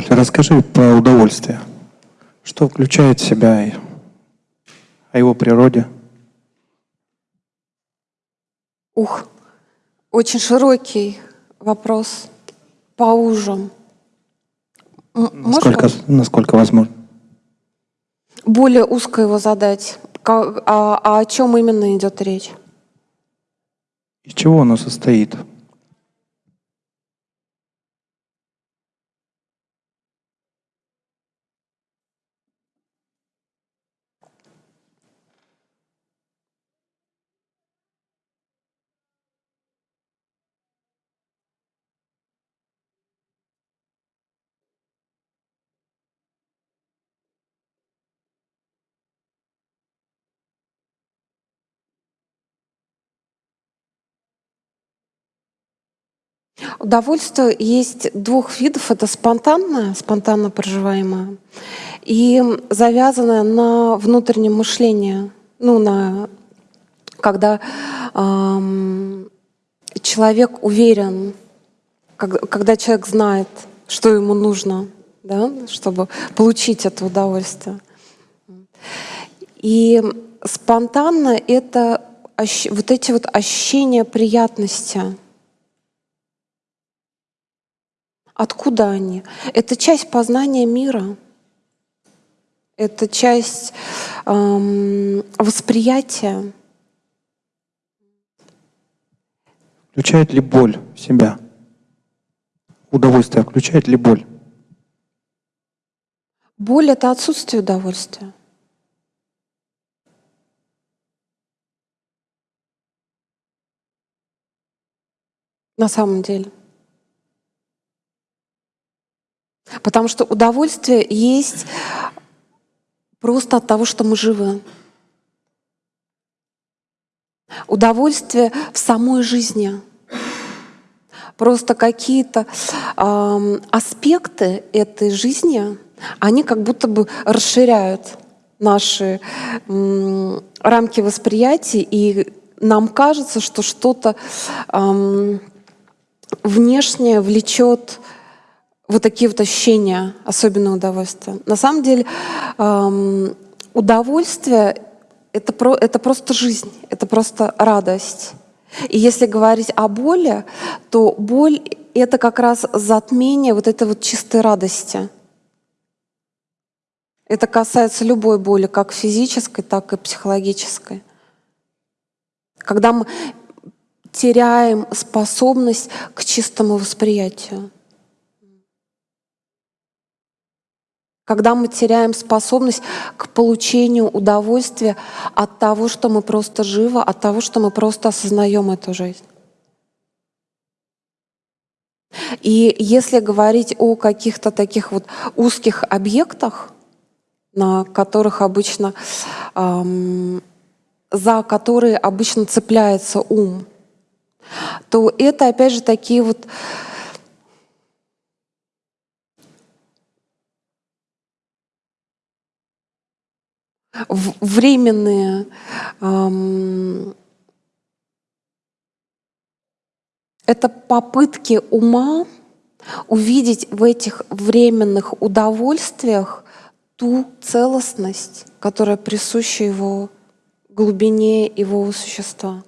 Оль, расскажи про удовольствие. Что включает в себя о его природе? Ух, очень широкий вопрос, поужим. М- Насколько, насколько возможно? более узко его задать? А, а о чем именно идет речь? Из чего оно состоит? Удовольствие есть двух видов. Это спонтанное, спонтанно проживаемое, и завязанное на внутреннем мышлении. Ну, на, когда ам, человек уверен, как- когда человек знает, что ему нужно, да, чтобы получить это удовольствие. И спонтанно это вот эти вот ощущения приятности. Откуда они? Это часть познания мира. Это часть ам, восприятия. Включает ли боль в себя? Удовольствие включает ли боль? Боль — это отсутствие удовольствия. На самом деле. Потому что удовольствие есть просто от того, что мы живы. Удовольствие в самой жизни. Просто какие-то ам, аспекты этой жизни, они как будто бы расширяют наши м, рамки восприятия, и нам кажется, что что-то ам, внешнее влечет вот такие вот ощущения, особенно удовольствие. На самом деле ам, удовольствие это, про, это просто жизнь, это просто радость. И если говорить о боли, то боль — это как раз затмение вот этой вот чистой радости. Это касается любой боли, как физической, так и психологической. Когда мы теряем способность к чистому восприятию. Когда мы теряем способность к получению удовольствия от того, что мы просто живы, от того, что мы просто осознаем эту жизнь. И если говорить о каких-то таких вот узких объектах, на которых обычно, ам, за которые обычно цепляется ум, то это опять же такие вот временные ам, это попытки ума увидеть в этих временных удовольствиях ту целостность, которая присуща его глубине его существа.